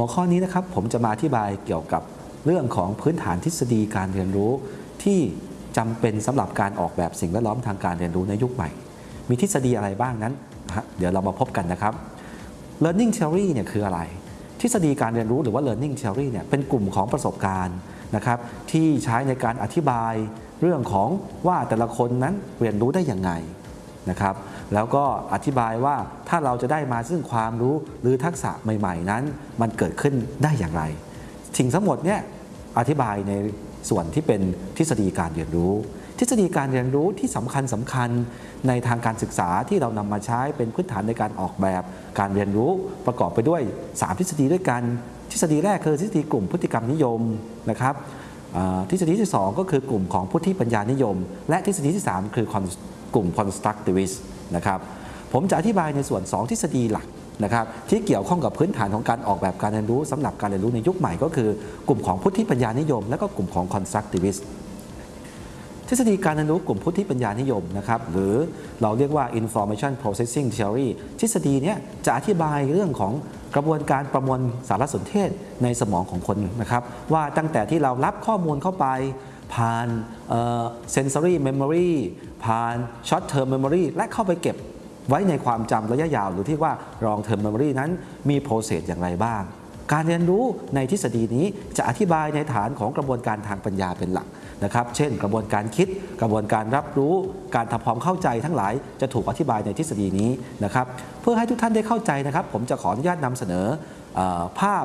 หัวข้อนี้นะครับผมจะมาอธิบายเกี่ยวกับเรื่องของพื้นฐานทฤษฎีการเรียนรู้ ที่จำเป็นสำหรับการออกแบบสิ่งแวดล้อมทางการเรียนรู้ในยุคใหม่ มีทฤษฎีอะไรบ้างนั้น เดี๋ยวเรามาพบกันนะครับ learning theory เนี่ยคืออะไร ทฤษฎีการเรียนรู้หรือว่า learning theory เนี่ยเป็นกลุ่มของประสบการณ์นะครับที่ใช้ในการอธิบายเรื่องของว่าแต่ละคนนั้นเรียนรู้ได้อย่างไงนะครับ แล้วก็อธิบายว่าถ้าเราจะได้มาซึ่งความรู้หรือทักษะใหม่ ๆ นั้น มันเกิดขึ้นได้อย่างไรสิ่งทั้งหมดเนี่ยอธิบายในส่วนที่เป็นทฤษฎีการเรียนรู้ ทฤษฎีการเรียนรู้ที่สำคัญสำคัญในทางการศึกษาที่เรานำมาใช้เป็นพื้นฐานในการออกแบบการเรียนรู้ประกอบไปด้วย 3 ทฤษฎีด้วยกัน ทฤษฎีแรกคือทฤษฎีกลุ่มพฤติกรรมนิยมนะครับทฤษฎีที่ 2 ก็คือกลุ่มของผู้ที่ปัญญานิยม และทฤษฎีที่ 3 คือ กลุ่ม constructivist นะครับผมจะอธิบายในส่วน 2 ทฤษฎีหลักนะครับที่เกี่ยวข้องกับพื้นฐานของการออกแบบการเรียนรู้สำหรับการเรียนรู้ในยุคใหม่ก็คือกลุ่มของผู้ที่ปัญญานิยม และก็กลุ่มของ constructivist ทฤษฎีการเรียนรู้กลุ่มผู้ที่ปัญญานิยมนะครับหรือเราเรียกว่า information processing theory ทฤษฎีนี้จะอธิบายเรื่องของกระบวนการประมวลสารสนเทศในสมองของคนนะครับว่าตั้งแต่ที่เรารับข้อมูลเข้าไป ผ่านเอ่อ sensory memory ผ่าน short term memory และเข้าไปเก็บไว้ในความจำระยะยาว หรือที่ว่า long term memory นั้นมี process อย่างไรบ้าง การเรียนรู้ในทฤษฎีนี้จะอธิบายในฐานของกระบวนการทางปัญญาเป็นหลักนะครับ เช่น กระบวนการคิด กระบวนการรับรู้ การทำความเข้าใจทั้งหลายจะถูกอธิบายในทฤษฎีนี้นะครับ เพื่อให้ทุกท่านได้เข้าใจนะครับ ผมจะขออนุญาตนำเสนออภาพ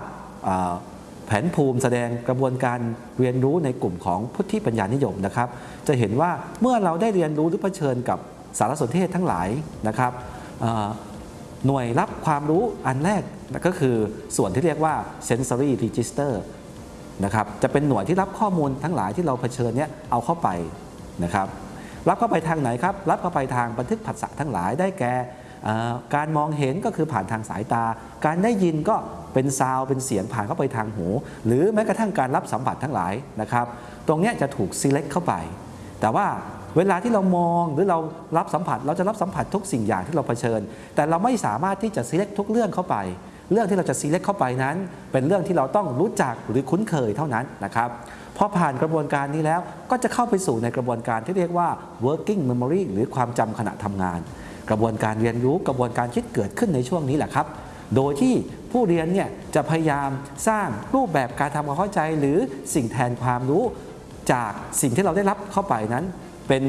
แผนภูมิแสดงกระบวนการเรียนรู้ในกลุ่มของพุทธิปัญญานิยมนะครับ จะเห็นว่าเมื่อเราได้เรียนรู้หรือเผชิญกับสารสนเทศทั้งหลายนะครับหน่วยรับความรู้อันแรกก็คือส่วนที่เรียกว่า sensory register นะครับจะเป็นหน่วยที่รับข้อมูลทั้งหลายที่เราเผชิญเนี่ยเอาเข้าไปนะครับรับเข้าไปทางไหนครับ รับเข้าไปทางบันทึกผัสสะทั้งหลายได้แก่ การมองเห็นก็คือผ่านทางสายตา การได้ยินก็เป็นซาวด์เป็นเสียงผ่านเข้าไปทางหู หรือแม้กระทั่งการรับสัมผัสทั้งหลายนะครับ ตรงนี้จะถูก select เข้าไป แต่ว่าเวลาที่เรามองหรือเรารับสัมผัส เราจะรับสัมผัสทุกสิ่งอย่างที่เราเผชิญ แต่เราไม่สามารถที่จะ select ทุกเรื่องเข้าไป เรื่องที่เราจะ select เข้าไปนั้น เป็นเรื่องที่เราต้องรู้จักหรือคุ้นเคยเท่านั้นนะครับพอผ่านกระบวนการนี้แล้วก็จะเข้าไปสู่ในกระบวนการที่เรียกว่า working memory หรือความจำขณะทำงาน กระบวนการเรียนรู้กระบวนการคิดเกิดขึ้นในช่วงนี้แหละครับ โดยที่ผู้เรียนเนี่ยจะพยายามสร้างรูปแบบการทำความเข้าใจ หรือสิ่งแทนความรู้จากสิ่งที่เราได้รับเข้าไปนั้น เป็น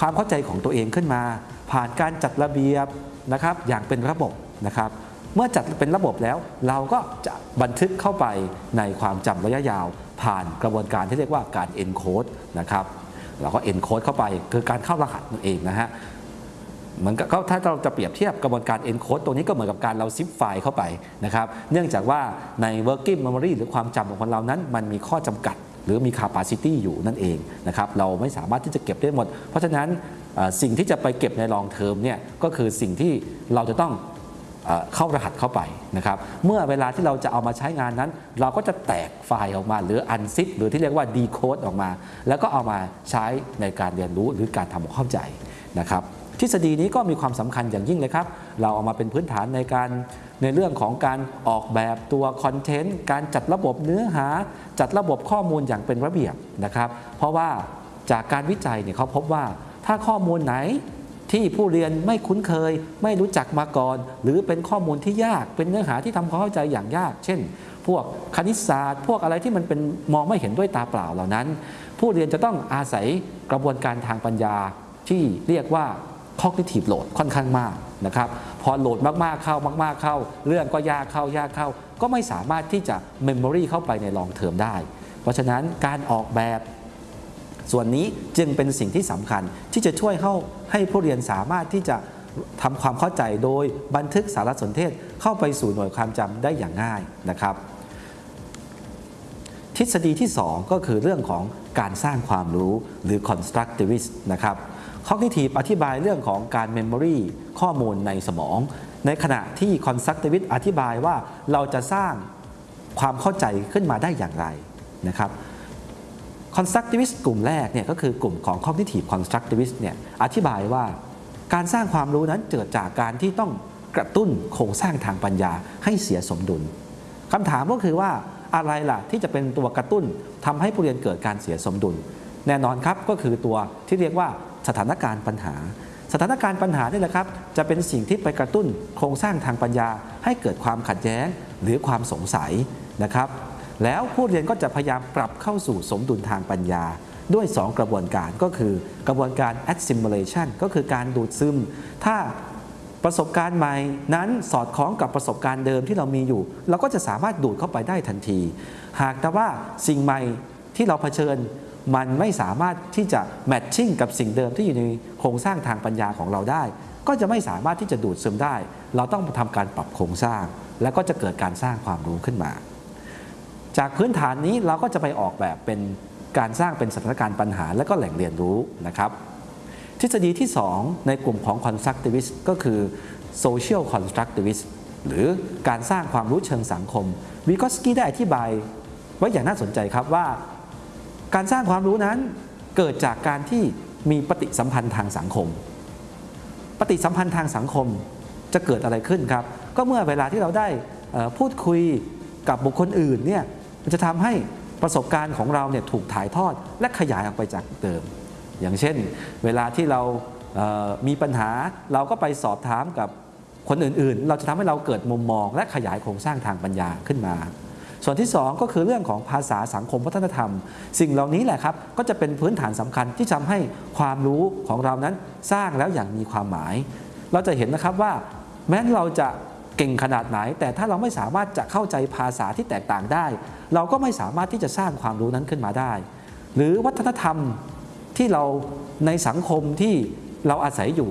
ความเข้าใจของตัวเองขึ้นมา ผ่านการจัดระเบียบนะครับอย่างเป็นระบบนะครับเมื่อจัดเป็นระบบแล้วเราก็จะบันทึกเข้าไปในความจำระยะยาว ผ่านกระบวนการที่เรียกว่าการ encode นะครับเราก็ encode เข้าไปคือการเข้ารหัสนั่นเองนะฮะ เหมือนก็ถ้าเราจะเปรียบเทียบกระบวนการ encode ตรงนี้ก็เหมือนกับการเราซิปไฟล์เข้าไปนะครับเนื่องจากว่าใน working memory หรือความจำของคนเรานั้น มันมีข้อจำกัด หรือมี capacity อยู่นั่นเองนะครับเราไม่สามารถที่จะเก็บได้หมด เพราะฉะนั้นสิ่งที่จะไปเก็บใน long term เนี่ยก็คือสิ่งที่เราจะต้องเข้ารหัสเข้าไปนะครับเมื่อเวลาที่เราจะเอามาใช้งานนั้น เราก็จะแตกไฟล์ออกมาหรือ unzip หรือที่เรียกว่า decode ออกมา แล้วก็เอามาใช้ในการเรียนรู้หรือการทำความเข้าใจนะครับ ทฤษฎีนี้ก็มีความสำคัญอย่างยิ่งเลยครับ เราเอามาเป็นพื้นฐานในการในเรื่องของการออกแบบตัวคอนเทนต์ การจัดระบบเนื้อหา จัดระบบข้อมูลอย่างเป็นระเบียบนะครับ เพราะว่าจากการวิจัยเนี่ยเขาพบว่าถ้าข้อมูลไหนที่ผู้เรียนไม่คุ้นเคย ไม่รู้จักมาก่อน หรือเป็นข้อมูลที่ยากเป็นเนื้อหาที่ทำความเข้าใจอย่างยาก เช่น พวกคณิตศาสตร์ พวกอะไรที่มันเป็นมองไม่เห็นด้วยตาเปล่าเหล่านั้น ผู้เรียนจะต้องอาศัยกระบวนการทางปัญญาที่เรียกว่า cognitive load ค่อนข้างมากนะครับพอโหลดมากๆเข้ามาก ๆเข้า เรื่องก็ยากเข้ายากเข้า ก็ไม่สามารถที่จะ memory เข้าไปในลองเทอมได้ เพราะฉะนั้นการออกแบบส่วนนี้จึงเป็นสิ่งที่สำคัญที่จะช่วยเข้าให้ผู้เรียนสามารถที่จะทำความเข้าใจโดยบันทึกสารสนเทศเข้าไปสู่หน่วยความจำได้อย่างง่ายนะครับ ทฤษฎีที่ 2 ก็คือเรื่องของการสร้างความรู้หรือ constructivist นะครับ cognitive อธิบายเรื่องของการ memory ข้อมูลในสมอง ในขณะที่ constructivist อธิบายว่าเราจะสร้างความเข้าใจขึ้นมาได้อย่างไรนะครับ constructivist กลุ่มแรกเนี่ยก็คือกลุ่มของ cognitive constructivist เนี่ยอธิบายว่าการสร้างความรู้นั้นเกิดจากการที่ต้องกระตุ้นโครงสร้างทางปัญญาให้เสียสมดุลคำถามก็คือว่าอะไรล่ะที่จะเป็นตัวกระตุ้นทำให้ผู้เรียนเกิดการเสียสมดุล แน่นอนครับก็คือตัวที่เรียกว่า สถานการณ์ปัญหา สถานการณ์ปัญหานี่แหละครับ จะเป็นสิ่งที่ไปกระตุ้นโครงสร้างทางปัญญา ให้เกิดความขัดแย้งหรือความสงสัยนะครับ แล้วผู้เรียนก็จะพยายามปรับเข้าสู่สมดุลทางปัญญาด้วย 2 กระบวนการก็คือกระบวนการ assimilation ก็คือการดูดซึม ถ้าประสบการณ์ใหม่นั้นสอดคล้องกับประสบการณ์เดิมที่เรามีอยู่ เราก็จะสามารถดูดเข้าไปได้ทันที หากแต่ว่าสิ่งใหม่ที่เราเผชิญ มันไม่สามารถที่จะแมทชิ่งกับสิ่งเดิมที่อยู่ในโครงสร้างทางปัญญาของเราได้ ก็จะไม่สามารถที่จะดูดซึมได้ เราต้องทำการปรับโครงสร้าง แล้วก็จะเกิดการสร้างความรู้ขึ้นมา จากพื้นฐานนี้เราก็จะไปออกแบบเป็นการสร้างเป็นสถานการณ์ปัญหาและก็แหล่งเรียนรู้นะครับ ทฤษฎีที่ 2 ในกลุ่มของ constructivist ก็คือ social constructivist หรือการสร้างความรู้เชิงสังคมวิกอสกี้ได้อธิบายไว้อย่างน่าสนใจครับว่า การสร้างความรู้นั้นเกิดจากการที่มีปฏิสัมพันธ์ทางสังคม ปฏิสัมพันธ์ทางสังคมจะเกิดอะไรขึ้นครับ ก็เมื่อเวลาที่เราได้พูดคุยกับบุคคลอื่นเนี่ยมันจะทำให้ประสบการณ์ของเราเนี่ยถูกถ่ายทอดและขยายออกไปจากเดิม อย่างเช่น เวลาที่เรามีปัญหาเราก็ไปสอบถามกับคนอื่นๆ เราจะทำให้เราเกิดมุมมองและขยายโครงสร้างทางปัญญาขึ้นมา ส่วนที่ 2 ก็คือเรื่องของภาษาสังคมวัฒนธรรม สิ่งเหล่านี้แหละครับก็จะเป็นพื้นฐานสำคัญที่ทำให้ความรู้ของเรานั้นสร้างแล้วอย่างมีความหมาย เราจะเห็นนะครับว่าแม้เราจะเก่งขนาดไหน แต่ถ้าเราไม่สามารถจะเข้าใจภาษาที่แตกต่างได้ เราก็ไม่สามารถที่จะสร้างความรู้นั้นขึ้นมาได้ หรือวัฒนธรรมที่เราในสังคมที่เราอาศัยอยู่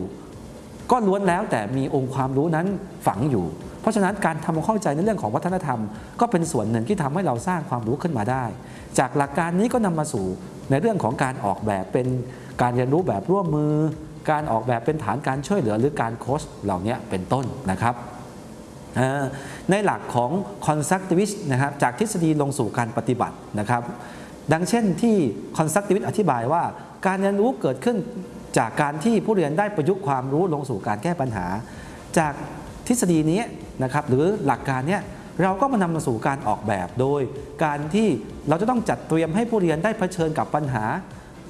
ก็ล้วนแล้วแต่มีองค์ความรู้นั้นฝังอยู่ เพราะฉะนั้นการทำความเข้าใจในเรื่องของวัฒนธรรม ก็เป็นส่วนหนึ่งที่ทำให้เราสร้างความรู้ขึ้นมาได้ จากหลักการนี้ก็นำมาสู่ในเรื่องของการออกแบบเป็นการเรียนรู้แบบร่วมมือ การออกแบบเป็นฐานการช่วยเหลือหรือการโค้ชเหล่านี้เป็นต้นนะครับในหลักของ constructivist นะครับจากทฤษฎีลงสู่การปฏิบัตินะครับ ดังเช่นที่ constructivist อธิบายว่า การเรียนรู้เกิดขึ้นจากการที่ผู้เรียนได้ประยุกต์ความรู้ลงสู่การแก้ปัญหา จากทฤษฎีนี้ นะครับหรือหลักการเนี้ยเราก็มานำมาสู่การออกแบบโดย การที่เราจะต้องจัดเตรียมให้ผู้เรียนได้เผชิญกับปัญหา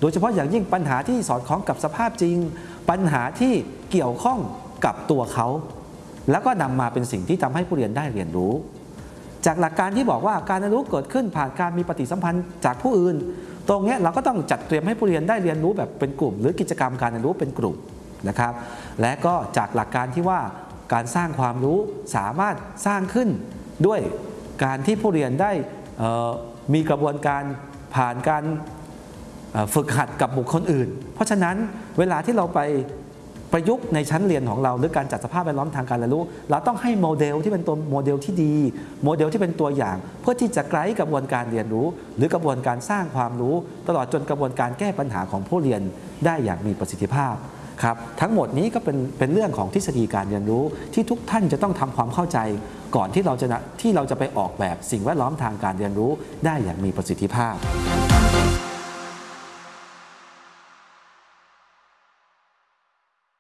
โดยเฉพาะอย่างยิ่งปัญหาที่สอดคล้องกับสภาพจริง ปัญหาที่เกี่ยวข้องกับตัวเขา แล้วก็นำมาเป็นสิ่งที่ทำให้ผู้เรียนได้เรียนรู้ จากหลักการที่บอกว่าการเรียนรู้เกิดขึ้นผ่านการมีปฏิสัมพันธ์จากผู้อื่น ตรงเนี้ยเราก็ต้องจัดเตรียมให้ผู้เรียนได้เรียนรู้แบบเป็นกลุ่ม หรือกิจกรรมการเรียนรู้เป็นกลุ่มนะครับ และก็จากหลักการที่ว่า การสร้างความรู้สามารถสร้างขึ้นด้วยการที่ผู้เรียนได้มีกระบวนการผ่านการฝึกหัดกับบุคคลอื่น เพราะฉะนั้นเวลาที่เราไปประยุกต์ในชั้นเรียนของเรา หรือการจัดสภาพแวดล้อมทางการเรียนรู้ เราต้องให้โมเดลที่เป็นตัวโมเดลที่ดี โมเดลที่เป็นตัวอย่าง เพื่อที่จะไกด์กระบวนการเรียนรู้ หรือกระบวนการสร้างความรู้ ตลอดจนกระบวนการแก้ปัญหาของผู้เรียนได้อย่างมีประสิทธิภาพ ครับทั้งหมดนี้ก็เป็นเป็นเรื่องของทฤษฎีการเรียนรู้ที่ทุกท่านจะต้องทำความเข้าใจ ก่อนที่เราจะนะที่เราจะไปออกแบบสิ่งแวดล้อมทางการเรียนรู้ได้อย่างมีประสิทธิภาพ